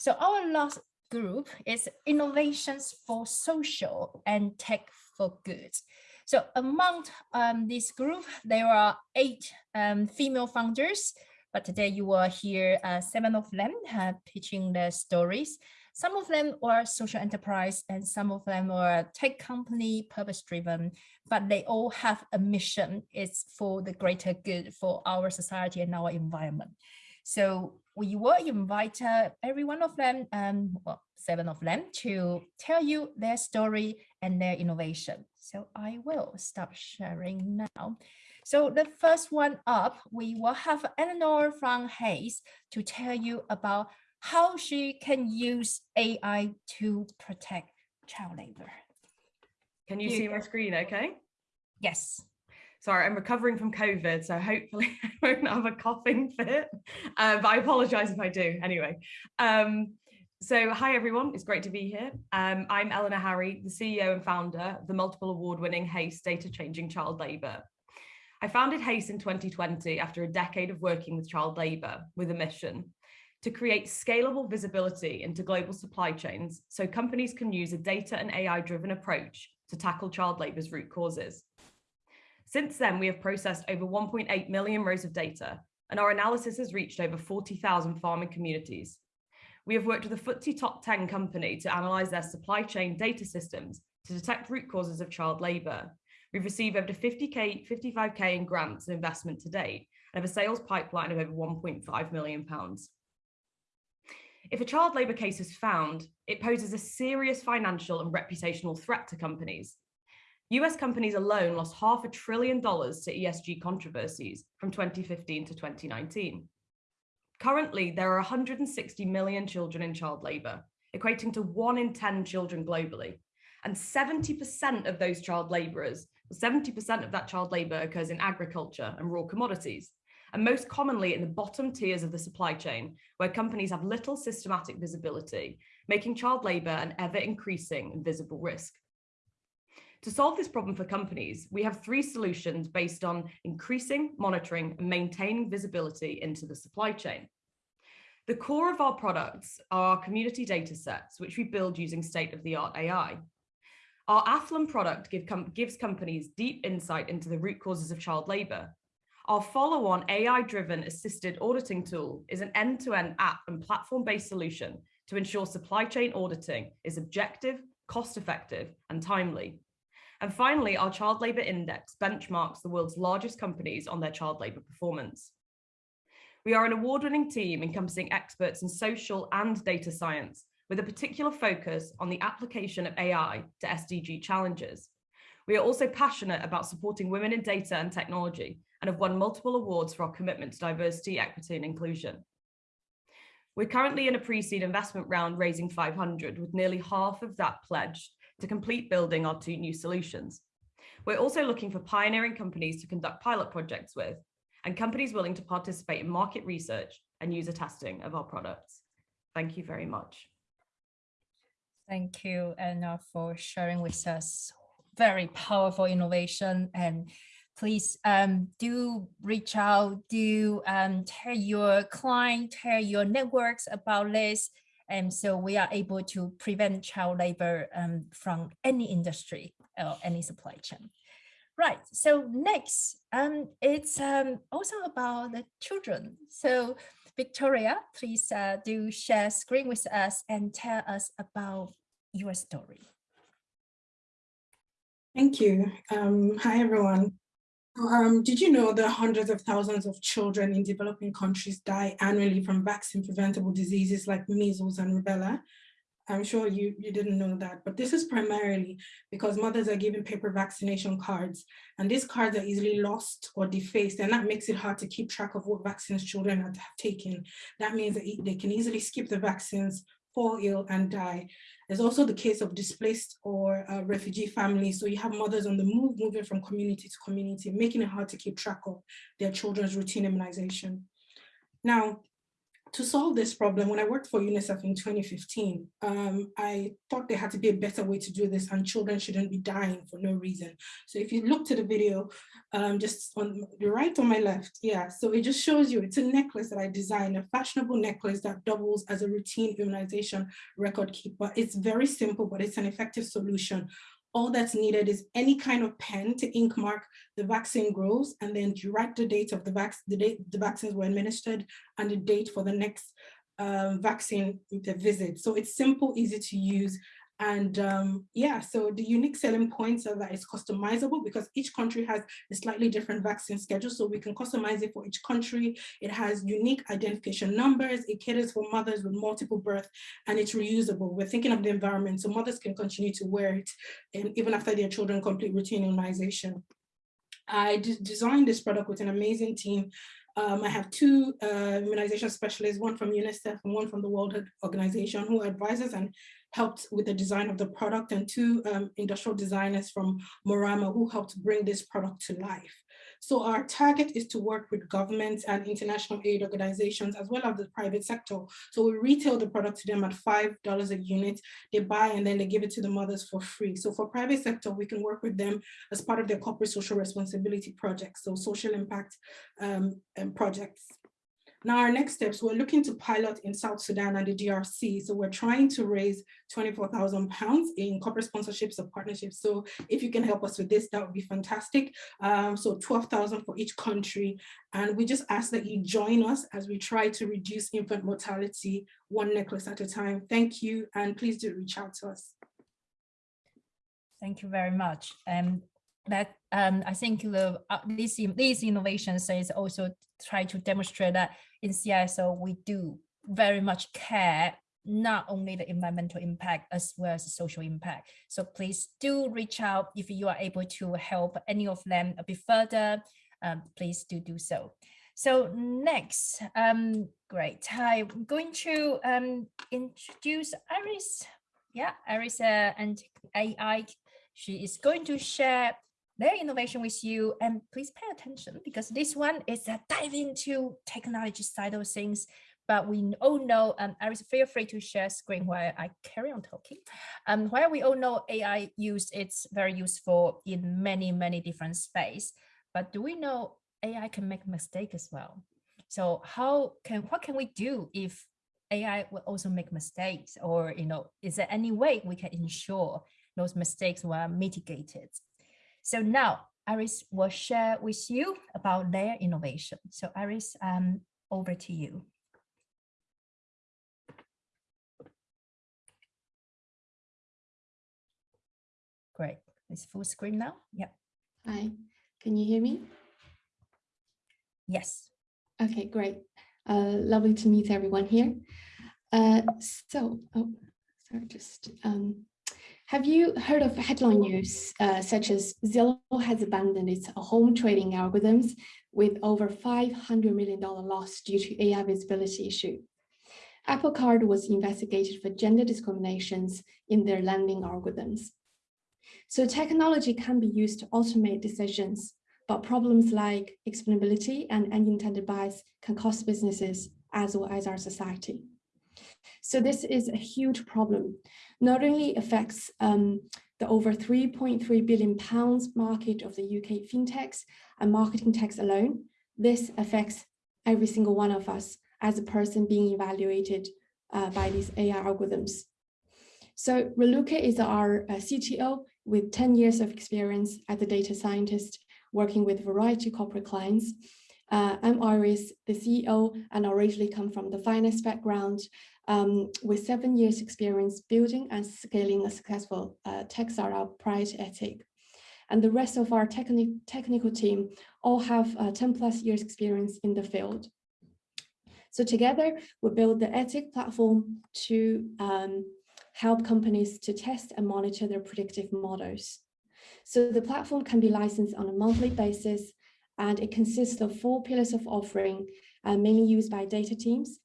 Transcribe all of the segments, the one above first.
So our last group is innovations for social and tech for good. So among um, this group, there are eight um, female founders, but today you will hear uh, seven of them uh, pitching their stories. Some of them were social enterprise and some of them were tech company purpose driven, but they all have a mission. It's for the greater good for our society and our environment. So we will invite uh, every one of them, um, well, seven of them, to tell you their story and their innovation. So I will stop sharing now. So the first one up, we will have Eleanor from HACE to tell you about how she can use AI to protect child labor. Can you, you see my screen okay? Yes. Sorry, I'm recovering from COVID, so hopefully I won't have a coughing fit, uh, but I apologize if I do anyway. Um, so hi everyone, it's great to be here. Um, I'm Eleanor Harry, the CEO and founder of the multiple award-winning HACE Data Changing Child Labour. I founded HACE in 2020 after a decade of working with child labour with a mission to create scalable visibility into global supply chains so companies can use a data and AI driven approach to tackle child labour's root causes. Since then, we have processed over 1.8 million rows of data and our analysis has reached over 40,000 farming communities. We have worked with a FTSE top 10 company to analyse their supply chain data systems to detect root causes of child labour. We've received over 50k, 55k in grants and investment to date and have a sales pipeline of over 1.5 million pounds. If a child labour case is found, it poses a serious financial and reputational threat to companies. US companies alone lost half a trillion dollars to ESG controversies from 2015 to 2019. Currently, there are 160 million children in child labour, equating to one in 10 children globally. And 70% of those child labourers, 70% of that child labour occurs in agriculture and raw commodities and most commonly in the bottom tiers of the supply chain, where companies have little systematic visibility, making child labour an ever increasing visible risk. To solve this problem for companies, we have three solutions based on increasing, monitoring and maintaining visibility into the supply chain. The core of our products are our community data sets, which we build using state-of-the-art AI. Our Athlon product give com gives companies deep insight into the root causes of child labour, our follow-on AI-driven assisted auditing tool is an end-to-end -end app and platform-based solution to ensure supply chain auditing is objective, cost-effective, and timely. And finally, our child labour index benchmarks the world's largest companies on their child labour performance. We are an award-winning team encompassing experts in social and data science with a particular focus on the application of AI to SDG challenges. We are also passionate about supporting women in data and technology and have won multiple awards for our commitment to diversity, equity and inclusion. We're currently in a pre-seed investment round raising 500 with nearly half of that pledged to complete building our two new solutions. We're also looking for pioneering companies to conduct pilot projects with and companies willing to participate in market research and user testing of our products. Thank you very much. Thank you, Anna, for sharing with us very powerful innovation and please um, do reach out, do um, tell your client, tell your networks about this. And so we are able to prevent child labor um, from any industry or any supply chain. Right, so next, um, it's um, also about the children. So Victoria, please uh, do share screen with us and tell us about your story. Thank you. Um, hi, everyone. Um, did you know that hundreds of thousands of children in developing countries die annually from vaccine preventable diseases like measles and rubella? I'm sure you, you didn't know that, but this is primarily because mothers are given paper vaccination cards and these cards are easily lost or defaced and that makes it hard to keep track of what vaccines children have taken. That means that they can easily skip the vaccines, fall ill and die. There's also the case of displaced or uh, refugee families. So you have mothers on the move, moving from community to community, making it hard to keep track of their children's routine immunization. Now, to solve this problem, when I worked for UNICEF in 2015, um, I thought there had to be a better way to do this and children shouldn't be dying for no reason. So if you look to the video, um, just on the right or my left, yeah, so it just shows you, it's a necklace that I designed, a fashionable necklace that doubles as a routine immunization record keeper. It's very simple, but it's an effective solution all that's needed is any kind of pen to ink mark the vaccine grows and then write the date of the, the date the vaccines were administered and the date for the next um, vaccine visit. So it's simple, easy to use, and um, yeah, so the unique selling points are that it's customizable because each country has a slightly different vaccine schedule. So we can customize it for each country. It has unique identification numbers. It caters for mothers with multiple birth and it's reusable. We're thinking of the environment so mothers can continue to wear it and even after their children complete routine immunization. I designed this product with an amazing team um, I have two uh, immunization specialists, one from UNICEF and one from the World Health Organization who advises and helped with the design of the product and two um, industrial designers from Morama who helped bring this product to life. So our target is to work with governments and international aid organizations as well as the private sector. So we retail the product to them at $5 a unit. They buy and then they give it to the mothers for free. So for private sector, we can work with them as part of their corporate social responsibility projects. So social impact um, projects. Now our next steps, we're looking to pilot in South Sudan and the DRC. So we're trying to raise 24,000 pounds in corporate sponsorships or partnerships. So if you can help us with this, that would be fantastic. Um, so 12,000 for each country. And we just ask that you join us as we try to reduce infant mortality one necklace at a time. Thank you. And please do reach out to us. Thank you very much. Um, that um, I think the uh, these these innovations is also try to demonstrate that in CISO we do very much care not only the environmental impact as well as the social impact. So please do reach out if you are able to help any of them a bit further. Um, please do do so. So next, um, great. I'm going to um, introduce Iris. Yeah, Iris uh, and AI. She is going to share their innovation with you and please pay attention because this one is a dive into technology side of things but we all know um, Iris feel free to share screen while I carry on talking. Um, while we all know AI use it's very useful in many many different space but do we know AI can make mistake as well? So how can what can we do if AI will also make mistakes? Or you know is there any way we can ensure those mistakes were mitigated so now Iris will share with you about their innovation. So Iris, um, over to you. Great. It's full screen now. Yep. Hi, can you hear me? Yes. Okay, great. Uh, lovely to meet everyone here. Uh, so, oh, sorry, just um, have you heard of headline news uh, such as Zillow has abandoned its home trading algorithms with over $500 million loss due to AI visibility issue? Apple Card was investigated for gender discriminations in their lending algorithms. So technology can be used to automate decisions, but problems like explainability and unintended bias can cost businesses as well as our society. So this is a huge problem not only affects um, the over 3.3 billion pounds market of the UK fintechs and marketing techs alone, this affects every single one of us as a person being evaluated uh, by these AI algorithms. So Raluca is our uh, CTO with 10 years of experience as a data scientist working with a variety of corporate clients. Uh, I'm Iris, the CEO, and I originally come from the finance background um, with seven years experience building and scaling a successful uh, tech startup prior to. And the rest of our techni technical team all have uh, 10 plus years experience in the field. So together we build the Etiq platform to um, help companies to test and monitor their predictive models. So the platform can be licensed on a monthly basis and it consists of four pillars of offering uh, mainly used by data teams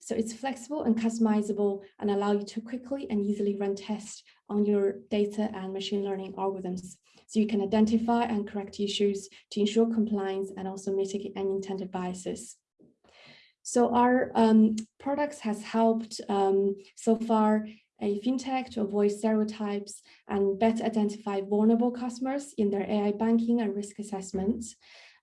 so it's flexible and customizable and allow you to quickly and easily run tests on your data and machine learning algorithms. So you can identify and correct issues to ensure compliance and also mitigate unintended biases. So our um, products has helped um, so far a fintech to avoid stereotypes and better identify vulnerable customers in their AI banking and risk assessments.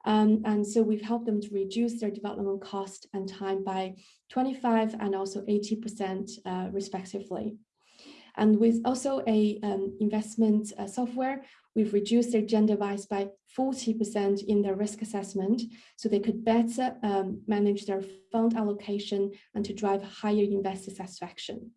Um, and so we've helped them to reduce their development cost and time by 25 and also 80% uh, respectively. And with also a um, investment uh, software, we've reduced their gender bias by 40% in their risk assessment, so they could better um, manage their fund allocation and to drive higher investor satisfaction.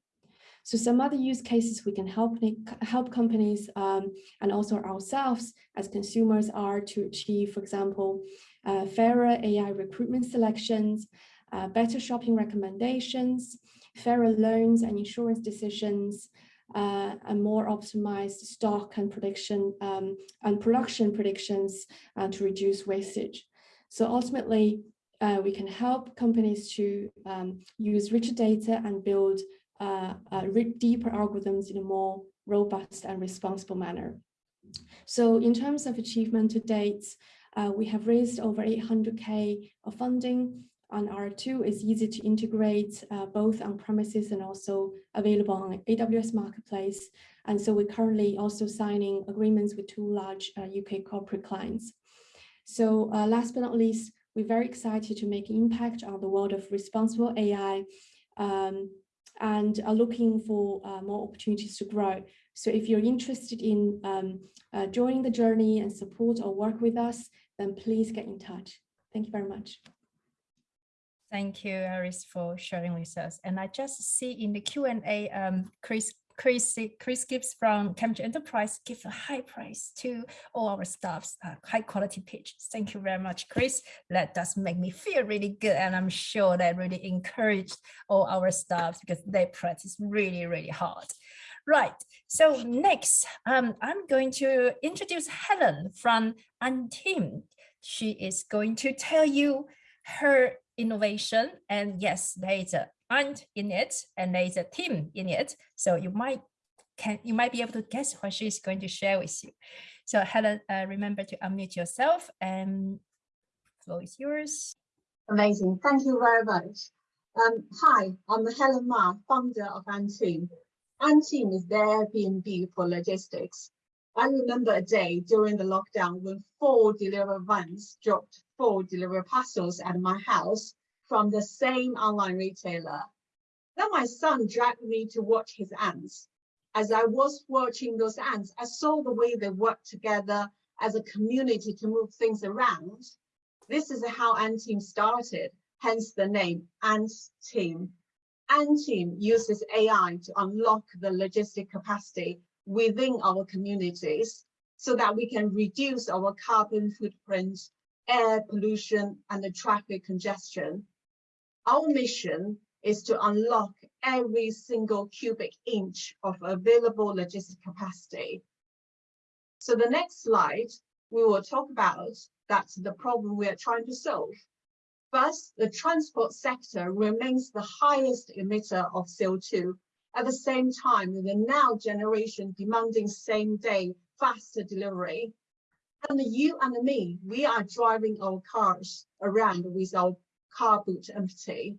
So some other use cases we can help help companies um, and also ourselves as consumers are to achieve, for example, uh, fairer AI recruitment selections, uh, better shopping recommendations, fairer loans and insurance decisions, uh, and more optimized stock and prediction um, and production predictions uh, to reduce wastage. So ultimately, uh, we can help companies to um, use richer data and build uh, uh, deeper algorithms in a more robust and responsible manner. So in terms of achievement to date, uh, we have raised over 800k of funding on R2 is easy to integrate uh, both on premises and also available on AWS Marketplace. And so we're currently also signing agreements with two large uh, UK corporate clients. So uh, last but not least, we're very excited to make an impact on the world of responsible AI um, and are looking for uh, more opportunities to grow. So if you're interested in um, uh, joining the journey and support or work with us, then please get in touch. Thank you very much. Thank you, Aris, for sharing with us. And I just see in the Q&A, um, Chris Chris, Chris Gibbs from Cambridge Enterprise give a high price to all our staffs, uh, high quality pitch. Thank you very much, Chris. That does make me feel really good. And I'm sure that really encouraged all our staffs because they practice really, really hard. Right. So next, um, I'm going to introduce Helen from Anteam. She is going to tell you her innovation. And yes, there is ant in it and there is a team in it. So you might can you might be able to guess what she's going to share with you. So Helen, uh, remember to unmute yourself and floor is yours. Amazing. Thank you very much. Um, hi, I'm Helen Ma, founder of Anteam. Anteam is the Airbnb for logistics. I remember a day during the lockdown when four delivery vans dropped four delivery parcels at my house from the same online retailer. Then my son dragged me to watch his ants. As I was watching those ants, I saw the way they work together as a community to move things around. This is how Ant Team started, hence the name Ant Team. Ant Team uses AI to unlock the logistic capacity within our communities so that we can reduce our carbon footprint air pollution and the traffic congestion. Our mission is to unlock every single cubic inch of available logistic capacity. So the next slide, we will talk about that's the problem we are trying to solve. First, the transport sector remains the highest emitter of CO2. At the same time, the now generation demanding same day faster delivery and you and me, we are driving our cars around with our car boot empty.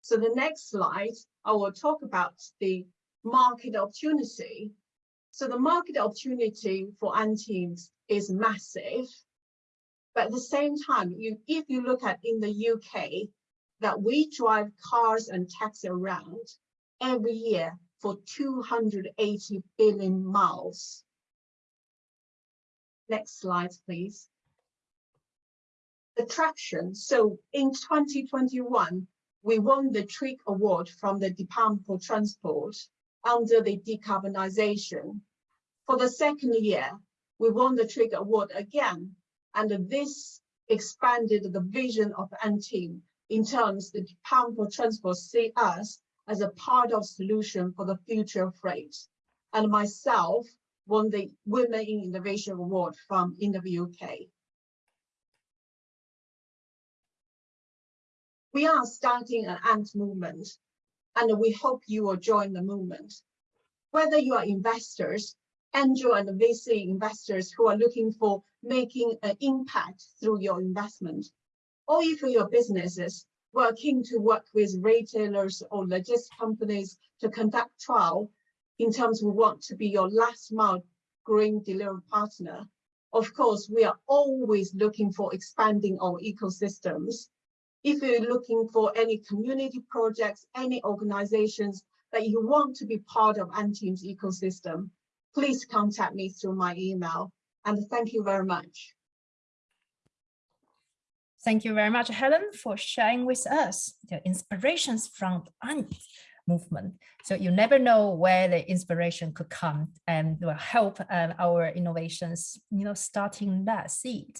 So the next slide, I will talk about the market opportunity. So the market opportunity for antiques is massive. But at the same time, you, if you look at in the UK, that we drive cars and taxis around every year for 280 billion miles. Next slide, please. The traction. So in 2021, we won the TRIG award from the Department for Transport under the decarbonisation. For the second year, we won the TRIG award again, and this expanded the vision of Anteam in terms the Department for Transport see us as a part of solution for the future of freight. And myself, won the Women in Innovation Award from in the UK. We are starting an ANT movement, and we hope you will join the movement. Whether you are investors, angel and VC investors who are looking for making an impact through your investment, or if your businesses we're keen to work with retailers or logistics companies to conduct trial in terms we want to be your last mile green delivery partner. Of course, we are always looking for expanding our ecosystems. If you're looking for any community projects, any organizations that you want to be part of Anteam's ecosystem, please contact me through my email. And thank you very much. Thank you very much, Helen, for sharing with us the inspirations from the movement. So you never know where the inspiration could come and will help um, our innovations, you know, starting that seed.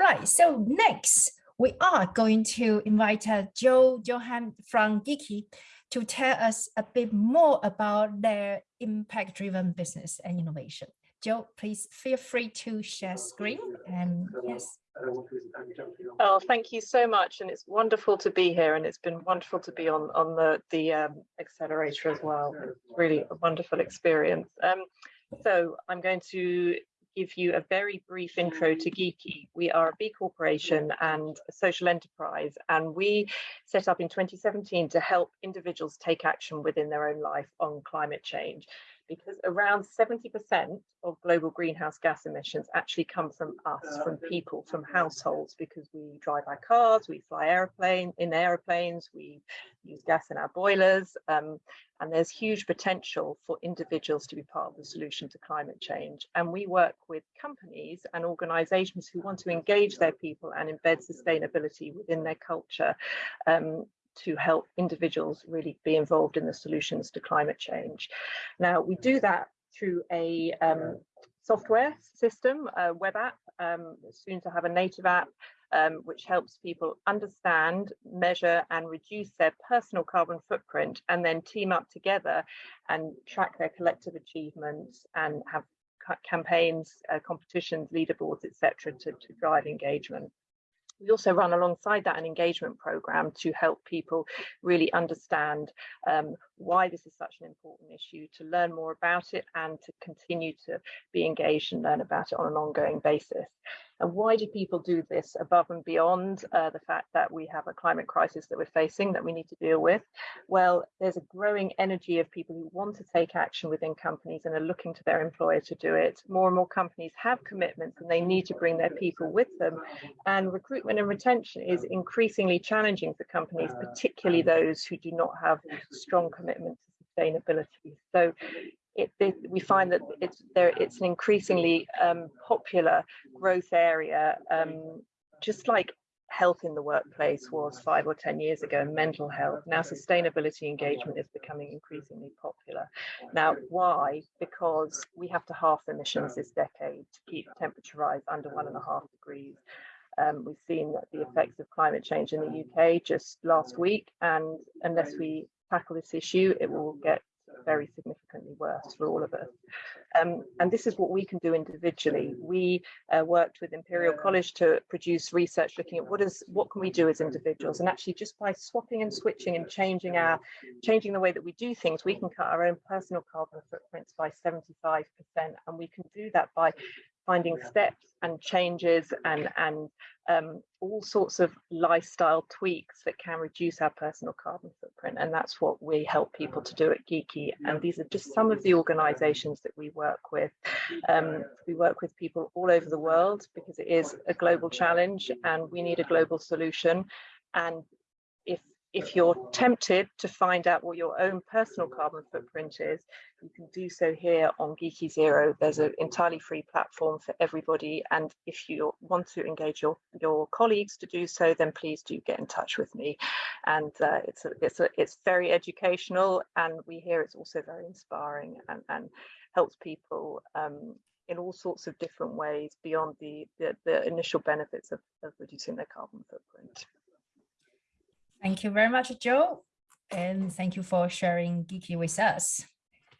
Right, so next we are going to invite uh, Joe Johan from Giki to tell us a bit more about their impact-driven business and innovation. Joe, please feel free to share screen and yes. Oh, thank you so much. And it's wonderful to be here. And it's been wonderful to be on, on the, the um, accelerator as well. Really a wonderful experience. Um, so I'm going to give you a very brief intro to Giki. We are a B Corporation and a social enterprise, and we set up in 2017 to help individuals take action within their own life on climate change because around 70% of global greenhouse gas emissions actually come from us, from people, from households, because we drive our cars, we fly airplane in airplanes, we use gas in our boilers, um, and there's huge potential for individuals to be part of the solution to climate change. And we work with companies and organizations who want to engage their people and embed sustainability within their culture um, to help individuals really be involved in the solutions to climate change. Now, we do that through a um, software system, a web app, um, soon to have a native app, um, which helps people understand, measure and reduce their personal carbon footprint and then team up together and track their collective achievements and have campaigns, uh, competitions, leaderboards, etc., to, to drive engagement. We also run alongside that an engagement program to help people really understand um, why this is such an important issue, to learn more about it and to continue to be engaged and learn about it on an ongoing basis. And why do people do this above and beyond uh, the fact that we have a climate crisis that we're facing that we need to deal with? Well, there's a growing energy of people who want to take action within companies and are looking to their employer to do it. More and more companies have commitments and they need to bring their people with them. And recruitment and retention is increasingly challenging for companies, particularly those who do not have strong commitments to sustainability. So it, it, we find that it's there it's an increasingly um, popular growth area um, just like health in the workplace was five or ten years ago and mental health. Now sustainability engagement is becoming increasingly popular. Now why? Because we have to halve emissions this decade to keep temperature rise under one and a half degrees. Um, we've seen the effects of climate change in the UK just last week and unless we tackle this issue it will get very significantly worse for all of us. Um, and this is what we can do individually. We uh, worked with Imperial College to produce research looking at what is what can we do as individuals and actually just by swapping and switching and changing our changing the way that we do things we can cut our own personal carbon footprints by 75% and we can do that by finding steps and changes and and um, all sorts of lifestyle tweaks that can reduce our personal carbon footprint. And that's what we help people to do at Giki. And these are just some of the organizations that we work with. Um, we work with people all over the world because it is a global challenge and we need a global solution. And if you're tempted to find out what your own personal carbon footprint is, you can do so here on Giki Zero. There's an entirely free platform for everybody. And if you want to engage your, your colleagues to do so, then please do get in touch with me. And uh, it's, a, it's, a, it's very educational and we hear it's also very inspiring and, and helps people um, in all sorts of different ways beyond the, the, the initial benefits of, of reducing their carbon footprint. Thank you very much, Joe. And thank you for sharing Giki with us.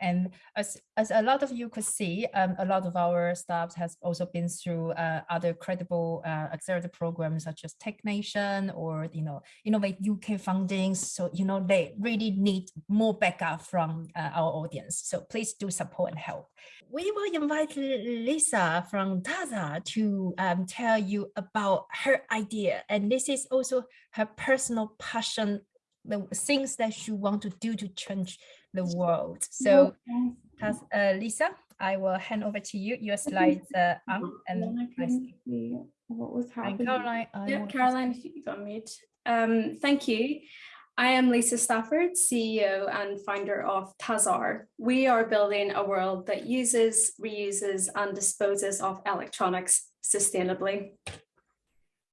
And as, as a lot of you could see, um, a lot of our staff has also been through uh, other credible uh, accelerator programs such as Tech Nation or, you know, Innovate UK fundings. So, you know, they really need more backup from uh, our audience. So please do support and help. We will invite Lisa from Tazar to um, tell you about her idea. And this is also her personal passion the things that she want to do to change the world. So, uh, Lisa, I will hand over to you. Your slides uh, up and Then I I can see. see what was And happening. Caroline, Yeah, Caroline, if you could unmute. Um, thank you. I am Lisa Stafford, CEO and founder of Tazar. We are building a world that uses, reuses and disposes of electronics sustainably.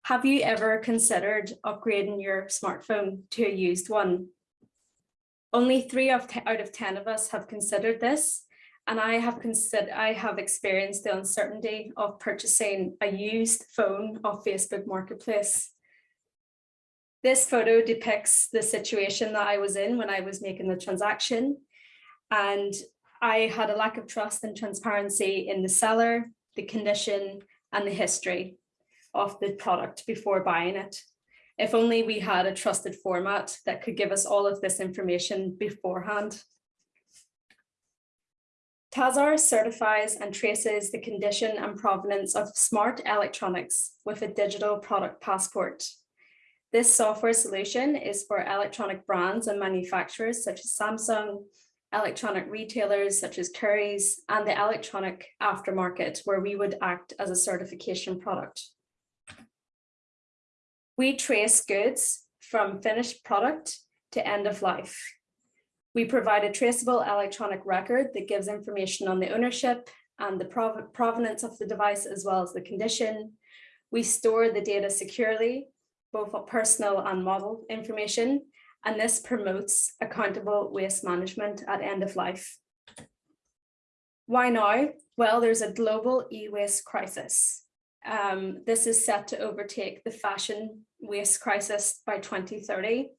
Have you ever considered upgrading your smartphone to a used one? Only three of out of 10 of us have considered this. And I have considered, I have experienced the uncertainty of purchasing a used phone off Facebook Marketplace. This photo depicts the situation that I was in when I was making the transaction. And I had a lack of trust and transparency in the seller, the condition, and the history of the product before buying it. If only we had a trusted format that could give us all of this information beforehand. Tazar certifies and traces the condition and provenance of smart electronics with a digital product passport. This software solution is for electronic brands and manufacturers such as Samsung, electronic retailers such as Currys, and the electronic aftermarket where we would act as a certification product. We trace goods from finished product to end of life. We provide a traceable electronic record that gives information on the ownership and the prov- provenance of the device as well as the condition. We store the data securely, both personal and model information, and this promotes accountable waste management at end of life. Why now? Well, there's a global e-waste crisis. Um, this is set to overtake the fashion waste crisis by 2030.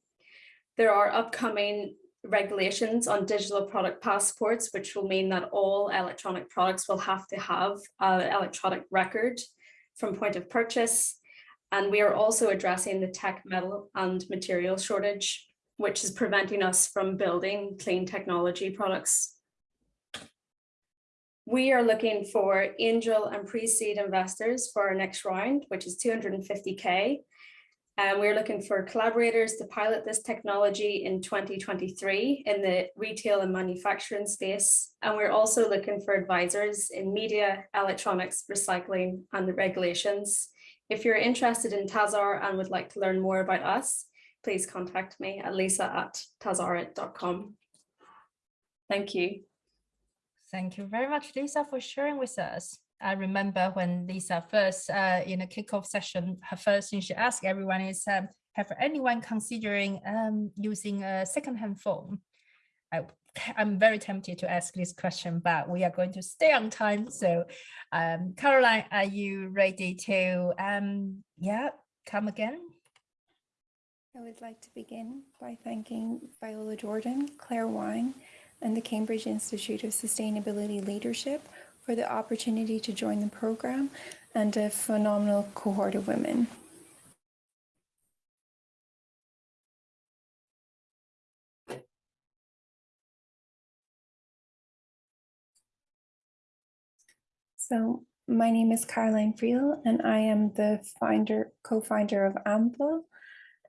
There are upcoming regulations on digital product passports, which will mean that all electronic products will have to have an electronic record from point of purchase. And we are also addressing the tech metal and material shortage, which is preventing us from building clean technology products. We are looking for angel and pre-seed investors for our next round, which is 250K. And uh, we're looking for collaborators to pilot this technology in 2023 in the retail and manufacturing space. And we're also looking for advisors in media, electronics, recycling, and the regulations. If you're interested in Tazar and would like to learn more about us, please contact me at lisa at tazarit.com. Thank you. Thank you very much, Lisa, for sharing with us. I remember when Lisa first, uh, in a kickoff session, her first thing she asked everyone is, um, have anyone considering um, using a secondhand phone? I, I'm very tempted to ask this question, but we are going to stay on time. So, um, Caroline, are you ready to, um, yeah, come again? I would like to begin by thanking Viola Jordan, Claire Wine, and the Cambridge Institute of Sustainability Leadership for the opportunity to join the program and a phenomenal cohort of women. So my name is Caroline Friel and I am the founder, co-founder of Ample.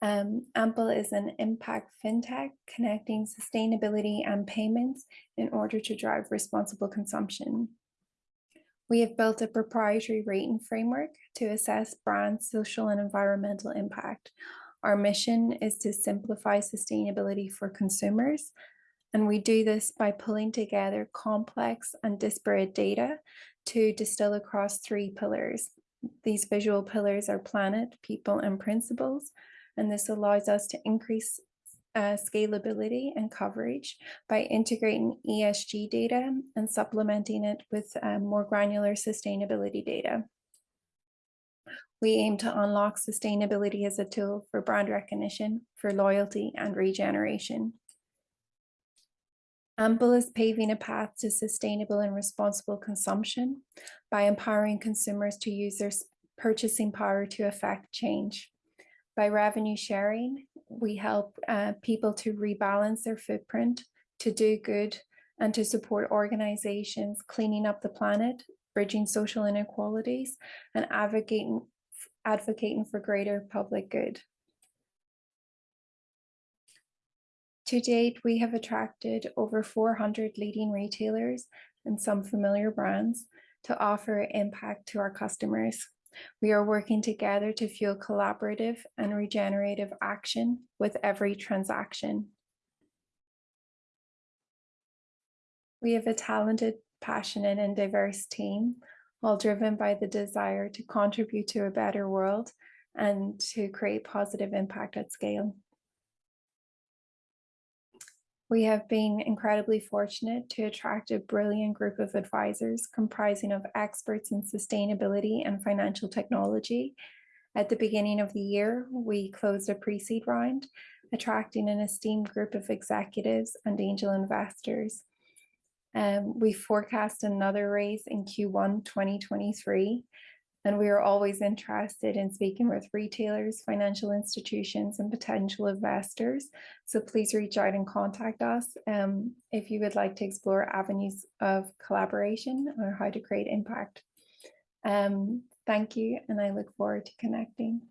Um, Ample is an impact fintech connecting sustainability and payments in order to drive responsible consumption. We have built a proprietary rating framework to assess brand social and environmental impact. Our mission is to simplify sustainability for consumers. And we do this by pulling together complex and disparate data to distill across three pillars. These visual pillars are planet, people, and principles. And this allows us to increase uh, scalability and coverage by integrating ESG data and supplementing it with um, more granular sustainability data. We aim to unlock sustainability as a tool for brand recognition, for loyalty and regeneration. Ample is paving a path to sustainable and responsible consumption by empowering consumers to use their purchasing power to affect change. By revenue sharing, we help uh, people to rebalance their footprint, to do good, and to support organizations cleaning up the planet, bridging social inequalities, and advocating advocating for greater public good. To date, we have attracted over 400 leading retailers and some familiar brands to offer impact to our customers. We are working together to fuel collaborative and regenerative action with every transaction. We have a talented, passionate, and diverse team, all driven by the desire to contribute to a better world and to create positive impact at scale. We have been incredibly fortunate to attract a brilliant group of advisors comprising of experts in sustainability and financial technology. At the beginning of the year, we closed a pre-seed round, attracting an esteemed group of executives and angel investors. Um, we forecast another raise in Q1 2023, and we are always interested in speaking with retailers, financial institutions, and potential investors. So please reach out and contact us um, if you would like to explore avenues of collaboration or how to create impact. Um, thank you, and I look forward to connecting.